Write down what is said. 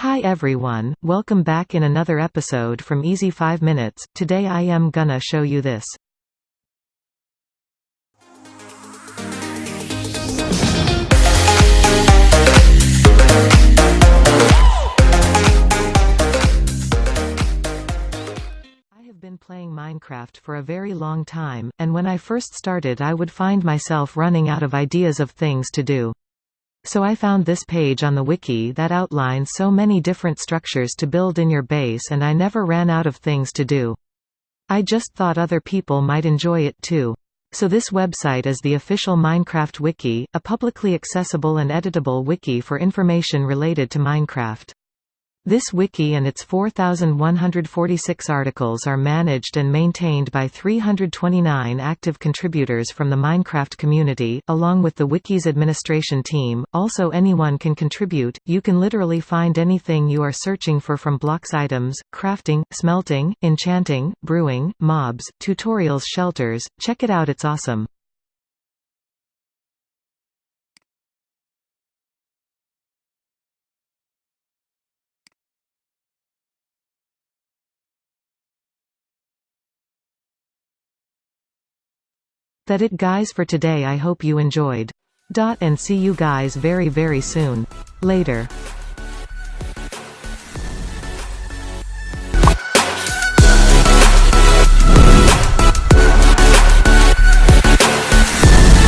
Hi everyone, welcome back in another episode from Easy 5 Minutes. Today I am gonna show you this. I have been playing Minecraft for a very long time, and when I first started I would find myself running out of ideas of things to do. So I found this page on the wiki that outlines so many different structures to build in your base and I never ran out of things to do. I just thought other people might enjoy it too. So this website is the official Minecraft wiki, a publicly accessible and editable wiki for information related to Minecraft. This wiki and its 4,146 articles are managed and maintained by 329 active contributors from the Minecraft community, along with the wiki's administration team. Also, anyone can contribute, you can literally find anything you are searching for from blocks items, crafting, smelting, enchanting, brewing, mobs, tutorials, shelters. Check it out, it's awesome. That it guys for today I hope you enjoyed. Dot and see you guys very very soon. Later.